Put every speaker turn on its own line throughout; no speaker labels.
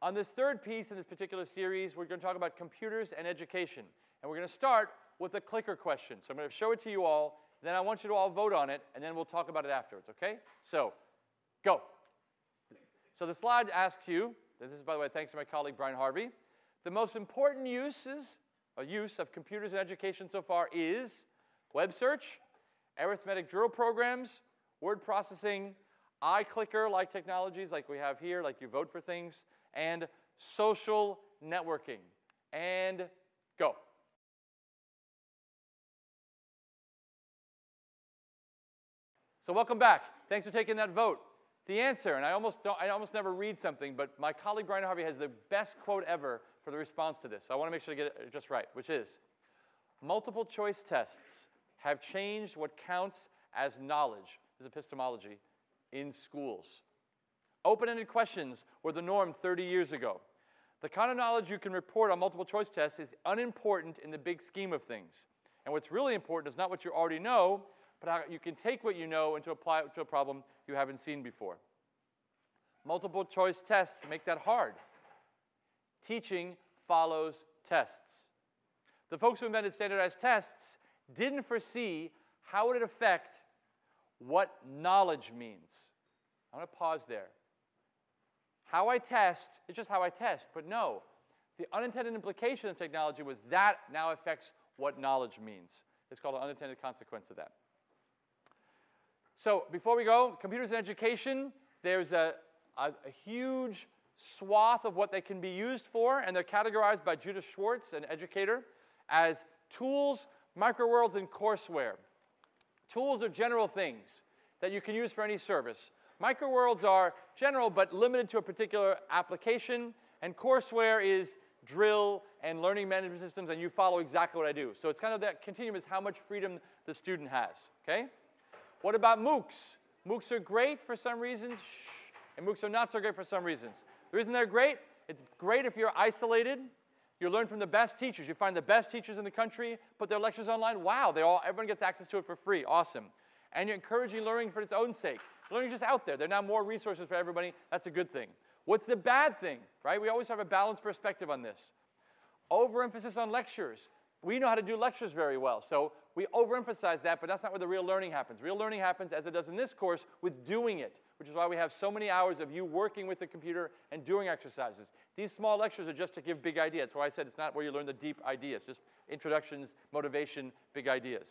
On this third piece in this particular series, we're going to talk about computers and education. And we're going to start with a clicker question. So I'm going to show it to you all, then I want you to all vote on it, and then we'll talk about it afterwards, okay? So, go. So the slide asks you, this is, by the way, thanks to my colleague Brian Harvey, the most important uses, or use of computers in education so far is web search, arithmetic drill programs, word processing, iClicker-like technologies like we have here, like you vote for things, and social networking. And go. So welcome back. Thanks for taking that vote. The answer, and I almost, don't, I almost never read something, but my colleague Brian Harvey has the best quote ever for the response to this. So I want to make sure to get it just right, which is, multiple choice tests have changed what counts as knowledge, this is epistemology, in schools. Open-ended questions were the norm 30 years ago. The kind of knowledge you can report on multiple choice tests is unimportant in the big scheme of things. And what's really important is not what you already know, but how you can take what you know and to apply it to a problem you haven't seen before. Multiple choice tests make that hard. Teaching follows tests. The folks who invented standardized tests didn't foresee how it would affect what knowledge means. I want to pause there. How I test is just how I test, but no. The unintended implication of technology was that now affects what knowledge means. It's called an unintended consequence of that. So before we go, computers in education, there's a, a, a, huge swath of what they can be used for, and they're categorized by Judah Schwartz, an educator, as tools, microworlds, and courseware. Tools are general things that you can use for any service. Microworlds are general but limited to a particular application, and courseware is drill and learning management systems, and you follow exactly what I do. So it's kind of that continuum is how much freedom the student has, okay? What about MOOCs? MOOCs are great for some reasons, and MOOCs are not so great for some reasons. The reason they're great, it's great if you're isolated. You learn from the best teachers. You find the best teachers in the country, put their lectures online. Wow, they all, everyone gets access to it for free. Awesome. And you're encouraging learning for its own sake. Learning's just out there. There are now more resources for everybody. That's a good thing. What's the bad thing, right? We always have a balanced perspective on this. Overemphasis on lectures. We know how to do lectures very well, so we overemphasize that, but that's not where the real learning happens. Real learning happens, as it does in this course, with doing it, which is why we have so many hours of you working with the computer and doing exercises. These small lectures are just to give big ideas. That's why I said it's not where you learn the deep ideas, just introductions, motivation, big ideas.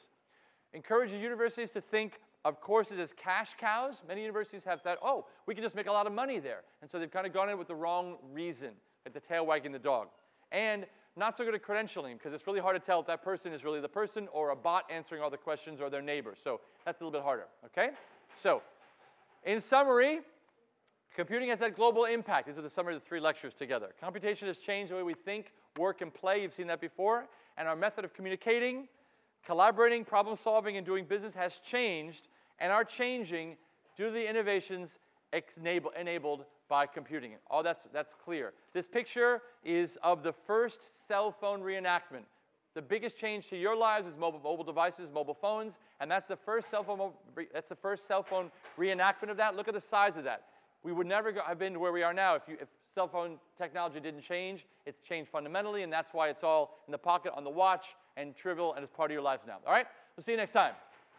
Encourages universities to think of courses as cash cows. Many universities have thought, oh, we can just make a lot of money there. And so they've kind of gone in with the wrong reason, like the tail wagging the dog. And not so good at credentialing because it's really hard to tell if that person is really the person or a bot answering all the questions or their neighbor. So that's a little bit harder, okay? So in summary, computing has had global impact. These are the summary of the three lectures together. Computation has changed the way we think, work, and play. You've seen that before. And our method of communicating, collaborating, problem solving, and doing business has changed and are changing due to the innovations enabled by computing. all that's, that's clear. This picture is of the first cell phone reenactment. The biggest change to your lives is mobile, mobile devices, mobile phones, and that's the first cell phone, that's the first cell phone reenactment of that. Look at the size of that. We would never go, have been to where we are now if, you, if cell phone technology didn't change. It's changed fundamentally, and that's why it's all in the pocket, on the watch, and trivial, and it's part of your lives now. All right? We'll see you next time.